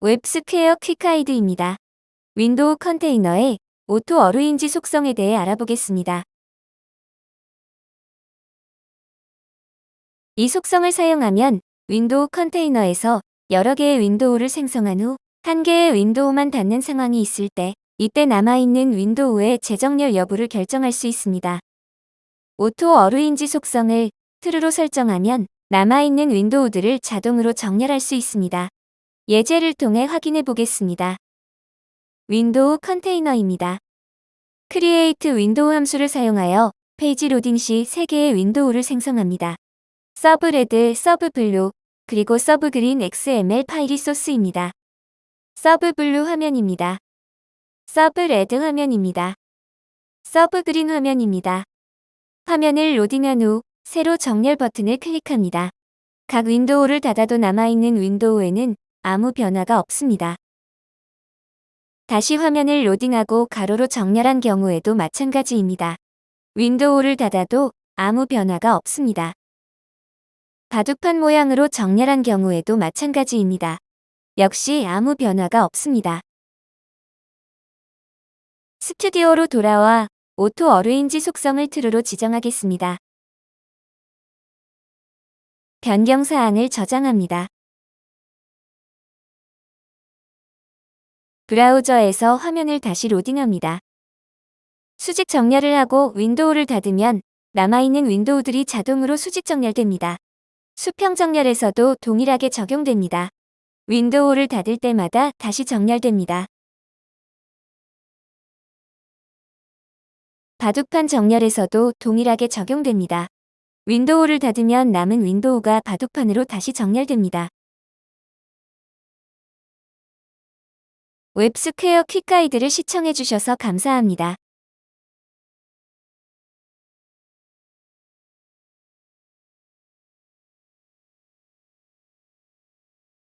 WebSquare quick guide입니다. 윈도우 컨테이너의 auto arrange 속성에 대해 알아보겠습니다. 이 속성을 사용하면 윈도우 컨테이너에서 여러 개의 윈도우를 생성한 후 한 개의 윈도우만 닫는 상황이 있을 때 이때 남아있는 윈도우의 재정렬 여부를 결정할 수 있습니다. auto arrange 속성을 true로 설정하면 남아있는 윈도우들을 자동으로 정렬할 수 있습니다. 예제를 통해 확인해 보겠습니다. 윈도우 컨테이너입니다. create window 함수를 사용하여 페이지 로딩 시 3개의 윈도우를 생성합니다. sub red, sub blue, 그리고 sub green XML 파일이 소스입니다. sub blue 화면입니다. sub red 화면입니다. sub green 화면입니다. 화면을 로딩한 후 세로 정렬 버튼을 클릭합니다. 각 윈도우를 닫아도 남아있는 윈도우에는 아무 변화가 없습니다. 다시 화면을 로딩하고 가로로 정렬한 경우에도 마찬가지입니다. 윈도우를 닫아도 아무 변화가 없습니다. 바둑판 모양으로 정렬한 경우에도 마찬가지입니다. 역시 아무 변화가 없습니다. 스튜디오로 돌아와 auto arrange 속성을 true로 지정하겠습니다. 변경 사항을 저장합니다. 브라우저에서 화면을 다시 로딩합니다. 수직 정렬을 하고 윈도우를 닫으면 남아있는 윈도우들이 자동으로 수직 정렬됩니다. 수평 정렬에서도 동일하게 적용됩니다. 윈도우를 닫을 때마다 다시 정렬됩니다. 바둑판 정렬에서도 동일하게 적용됩니다. 윈도우를 닫으면 남은 윈도우가 바둑판으로 다시 정렬됩니다. WebSquare quick guide를 시청해주셔서 감사합니다.